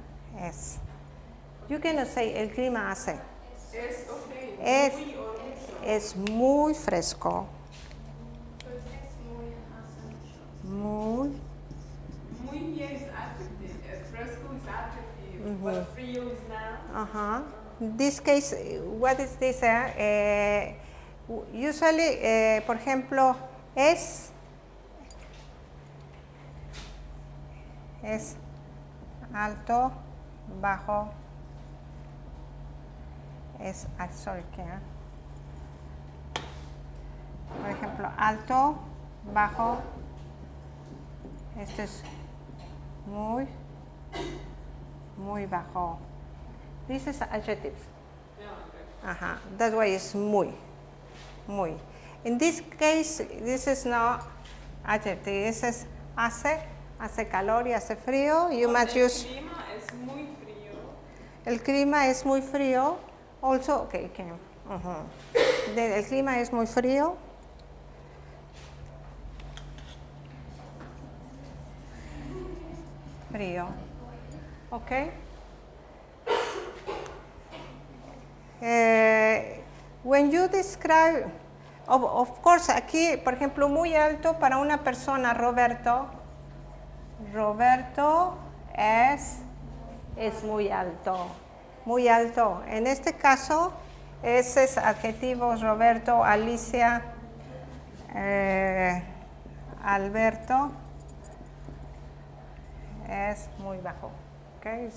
es. You cannot say el clima hace. Es Es, es muy fresco. Muy bien es adjective. eh, Fresco is Ajá. This case, eh, what is this? eh? Eh, usually, eh, por ejemplo, es es alto, bajo, es, ah, sorry, ¿qué? ah? Por ejemplo, alto, bajo, este es muy, muy bajo. This is adjectives. Ajá, that's why it's muy, muy. In this case, this is not adjective. This is hace, hace calor y hace frío. You must el use, clima es muy frío. el clima es muy frío. Also, okay, okay. De- el clima es muy frío. Frío. Okay. Eh, when you describe, of, course, aquí, por ejemplo, muy alto para una persona, Roberto. Roberto es, es muy alto, muy alto. En este caso, ese es adjetivo Roberto, Alicia, eh, Alberto es muy bajo. Okay.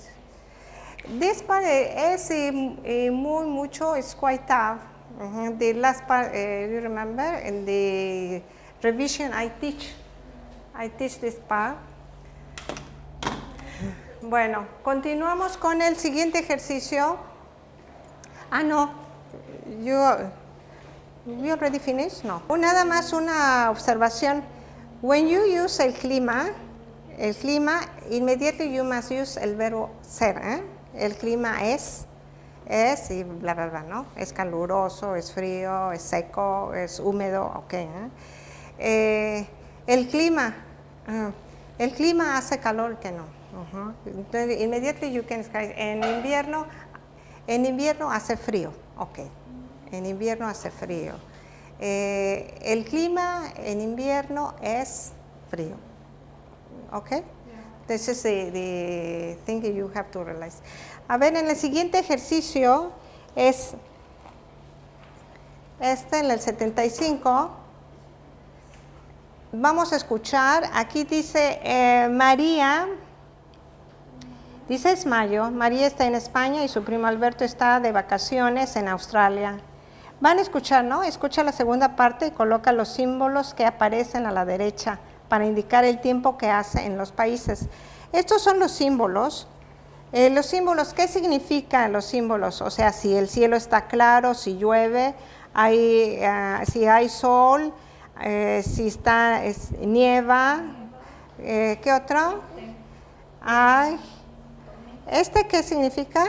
This part es muy mucho, it's quite tough. The last part, eh, you remember, in the revision I teach, I teach this part. Bueno, continuamos con el siguiente ejercicio. Ah, no, you, we already finished? No. Nada más una observación. When you use el clima, el clima, immediately you must use el verbo ser. ¿eh? El clima es, es y bla, bla, bla, ¿no? Es caluroso, es frío, es seco, es húmedo, ok. ¿eh? Eh, el clima, ah, el clima hace calor que no. Ujú. Entonces, immediately you can describe, en invierno, en invierno hace frío, ok. En invierno hace frío. Eh, el clima en invierno es frío. ¿Ok? This is the, the thing that you have to realize. A ver, en el siguiente ejercicio es este, en el 75. Vamos a escuchar, aquí dice eh, María, dice es mayo, María está en España y su primo Alberto está de vacaciones en Australia. Van a escuchar, ¿no? Escucha la segunda parte y coloca los símbolos que aparecen a la derecha para indicar el tiempo que hace en los países. Estos son los símbolos. Eh, los símbolos, ¿qué significan los símbolos? O sea, si el cielo está claro, si llueve, hay, ah, si hay sol, eh, si está es, nieva, eh, ¿qué otro? Hay. ¿Este qué significa?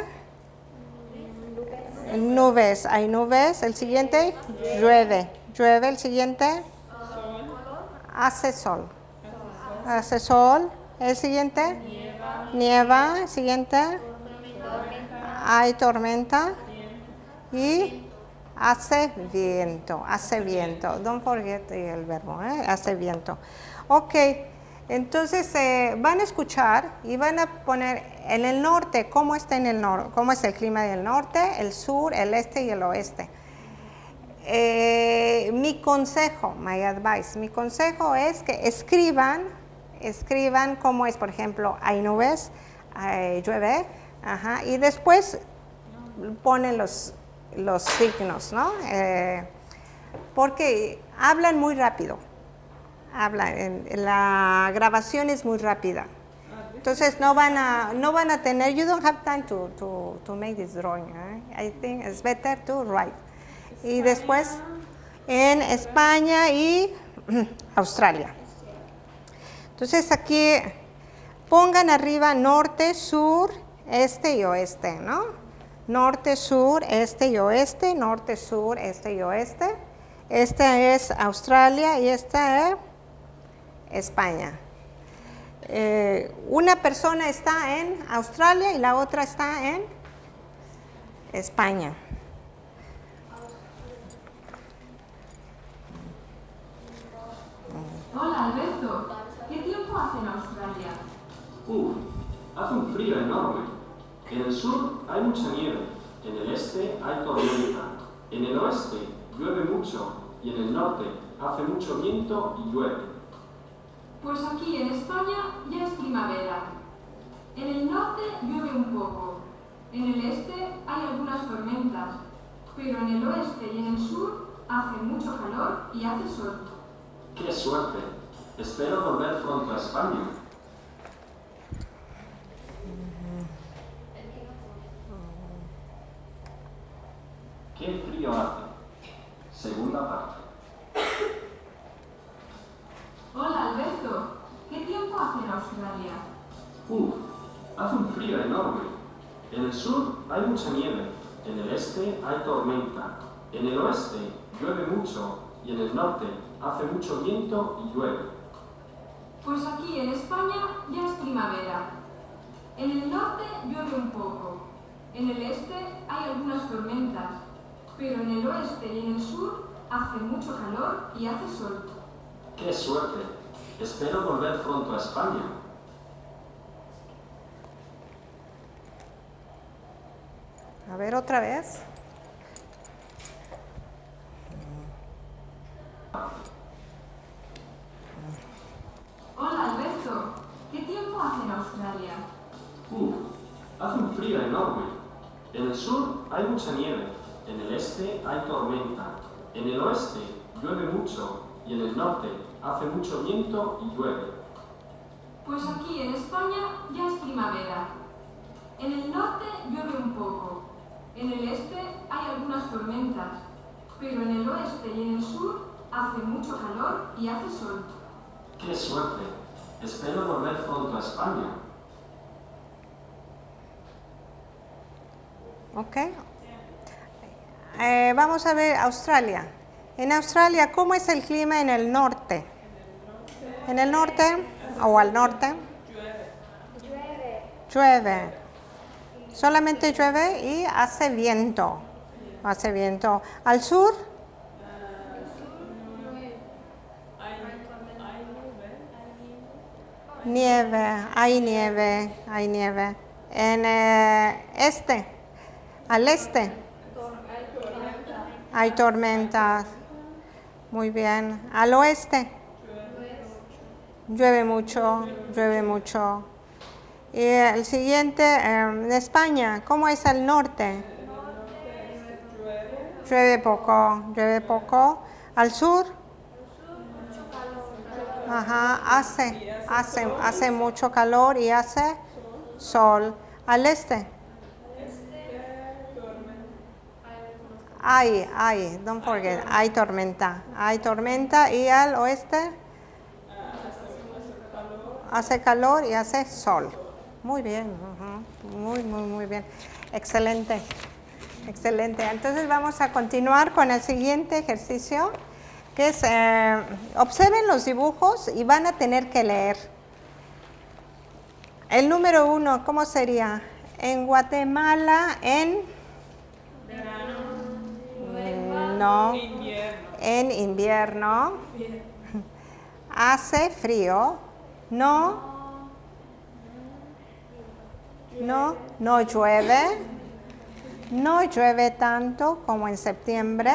Nubes, hay nubes. El siguiente, llueve. Llueve, el siguiente, hace sol. Hace sol. El siguiente, nieva. El siguiente, hay tormenta. Y hace viento, hace viento. Don't forget el verbo, ¿eh? hace viento. Ok, entonces eh, van a escuchar y van a poner en el norte, ¿cómo está en el norte? ¿Cómo es el clima del norte, el sur, el este y el oeste? Eh, mi consejo, my advice, mi consejo es que escriban, escriban cómo es, por ejemplo, hay nubes, hay, llueve, y después ponen los, los signos, ¿no? Eh, porque hablan muy rápido, hablan, la grabación es muy rápida. Entonces no van a, no van a tener, you don't have time to, to, to make this drawing. Eh? I think it's better to write. Y después en España y <clears throat> Australia. Entonces aquí pongan arriba norte, sur, este y oeste, ¿no? Norte, sur, este y oeste, norte, sur, este y oeste. Esta es Australia y esta es España. Eh, una persona está en Australia y la otra está en España. Hola Alberto, ¿qué tiempo hace en Australia? Uf, hace un frío enorme. En el sur hay mucha nieve, en el este hay tormenta, en el oeste llueve mucho y en el norte hace mucho viento y llueve. Pues aquí en España ya es primavera. En el norte llueve un poco, en el este hay algunas tormentas, pero en el oeste y en el sur hace mucho calor y hace sol. ¡Qué suerte! Espero volver pronto a España. ¡Qué frío hace! Segunda parte. Hola Alberto, ¿qué tiempo hace en Australia? Uf, hace un frío enorme. En el sur hay mucha nieve, en el este hay tormenta, en el oeste llueve mucho y en el norte hace mucho viento y llueve. Pues aquí en España ya es primavera. En el norte llueve un poco, en el este hay algunas tormentas, pero en el oeste y en el sur hace mucho calor y hace sol. ¡Qué suerte! Espero volver pronto a España. A ver otra vez. Hola Alberto, ¿qué tiempo hace en Australia? Uf, hace un frío enorme. En el sur hay mucha nieve, en el este hay tormenta, en el oeste llueve mucho y en el norte hace mucho viento y llueve. Pues aquí en España ya es primavera. En el norte llueve un poco, en el este hay algunas tormentas, pero en el oeste y en el sur hace mucho calor y hace sol. ¡Qué suerte! Espero volver pronto a España. Ok. Eh, vamos a ver Australia. En Australia, ¿cómo es el clima en el norte? En el norte o al norte Llueve. llueve. Solamente llueve y hace viento. Hace viento. Al sur, Hay, hay nubes, Nieve, hay nieve, hay nieve. En eh, este, al este, hay tormentas. Muy bien. Al oeste, llueve mucho, llueve mucho. Y el siguiente, en España, ¿cómo es al norte? Llueve poco, llueve poco. Al sur, Ajá, hace, hace, hace mucho calor y hace sol. Al este. Hay, hay, don't forget, hay tormenta. Hay tormenta y al oeste hace calor y hace sol. Muy bien, muy, muy, muy bien. Excelente, excelente. Entonces vamos a continuar con el siguiente ejercicio que eh, observen los dibujos y van a tener que leer. El número uno, ¿cómo sería? En Guatemala, en... Mm, No, Invierno. en invierno. Hace frío. No. No, no llueve. No llueve tanto como en septiembre.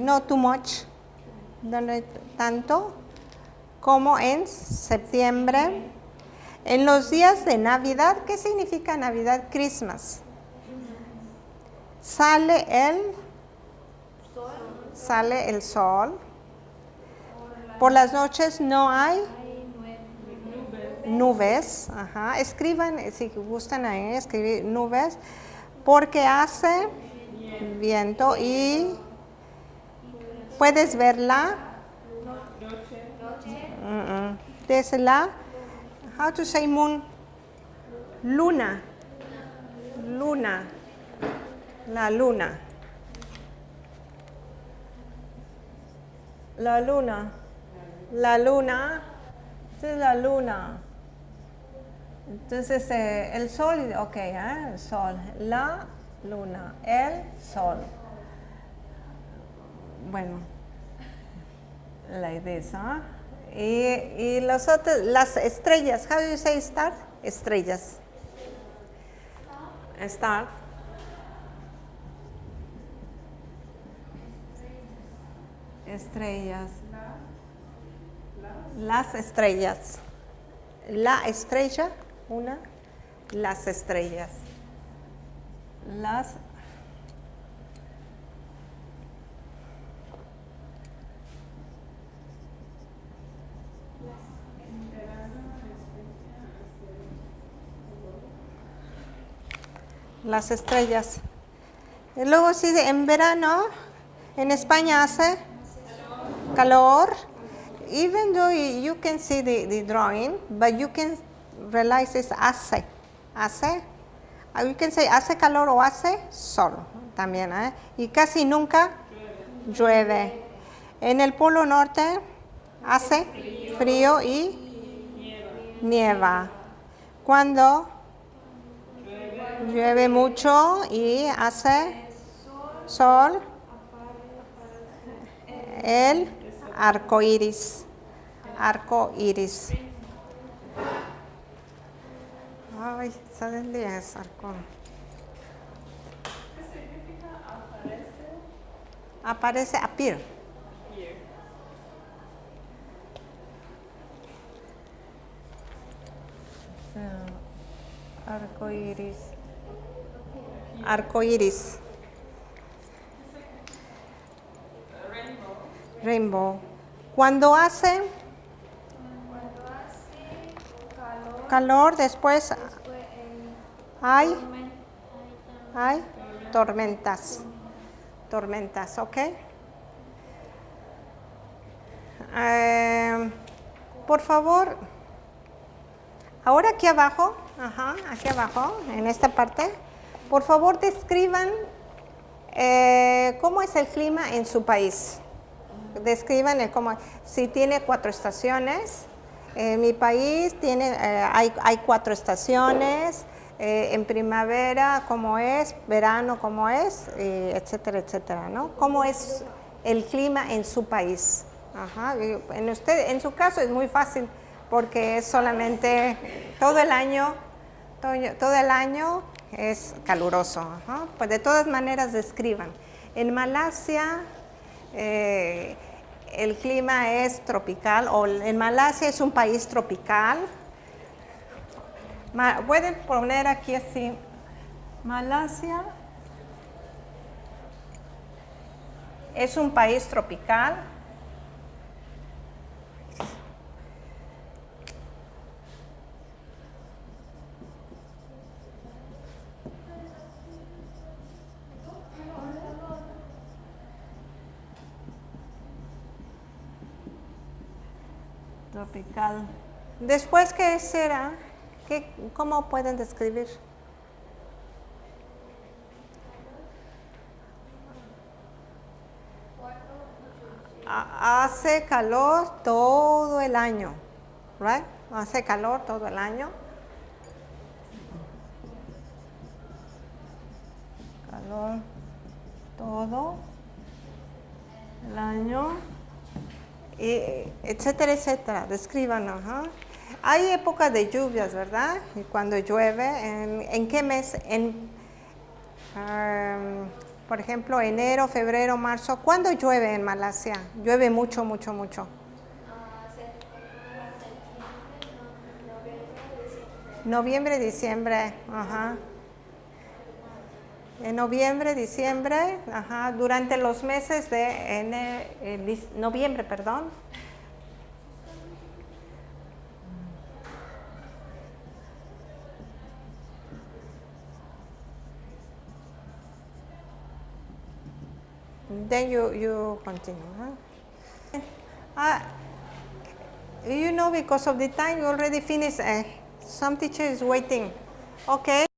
No too much. No tanto como en septiembre. En los días de Navidad, ¿qué significa Navidad? Christmas. Sale el sale el sol. Por las noches no hay nubes. Escriban, si gustan ahí, escribir nubes, porque hace viento y puedes verla. Mm, mm. Desde la, how to say moon? Luna. Luna. La luna. La luna. La luna. Es la luna. Entonces, eh, el sol, ok, ¿eh? el sol. La luna. El sol. Bueno, like this, ¿ah? Y, y los otros, las estrellas. How do you say star? Estrellas. Star. Estrellas. Las estrellas. La estrella, una. Las estrellas. Las las estrellas. Luego sí, en verano, en España hace calor. Even though you can see the, the drawing, but you can realize it's hace. Hace. Uh, You can say hace calor o hace sol también. ¿eh? Y casi nunca llueve. En el polo norte hace frío y nieva. Cuando llueve mucho y hace sol, el arco iris. Arco iris. Ay, ¿saben de eso? Arco. ¿Qué significa aparece? Aparece appear. Here. Arco iris. Arco iris. Rainbow. Rainbow. Cuando hace Cuando hace calor, calor, después hay, hay tormentas. Tormentas, ¿ok? Eh, por favor, ahora aquí abajo, ajá, aquí abajo, en esta parte, por favor describan eh, cómo es el clima en su país. Describan el cómo, si tiene cuatro estaciones. En mi país tiene, eh, hay, hay cuatro estaciones. eh, en primavera, cómo es, verano, cómo es, eh, etcétera, etcétera, ¿no? ¿Cómo es el clima en su país? En, usted, en su caso es muy fácil. porque es solamente todo el año, todo, el año es caluroso. Pues de todas maneras describan. En Malasia eh, el clima es tropical, o en Malasia es un país tropical. Pueden poner aquí así, Malasia es un país tropical. Después, ¿qué será? ¿Qué, ¿Cómo pueden describir? Ha- Hace calor todo el año, right? Hace calor todo el año. Calor todo el año. Y, etcétera, etcétera. Descríbanos. Hay épocas de lluvias, ¿verdad? Y cuando llueve, ¿en, en qué mes? En, am, por ejemplo, enero, febrero, marzo. ¿Cuándo llueve en Malasia? Llueve mucho, mucho, mucho. Noviembre, diciembre, ajá. En noviembre, diciembre, durante los meses de ene- eh, noviembre, perdón. Then you, you continue. huh? Ah, you know, because of the time you already finished, uh, some teacher is waiting. Okay.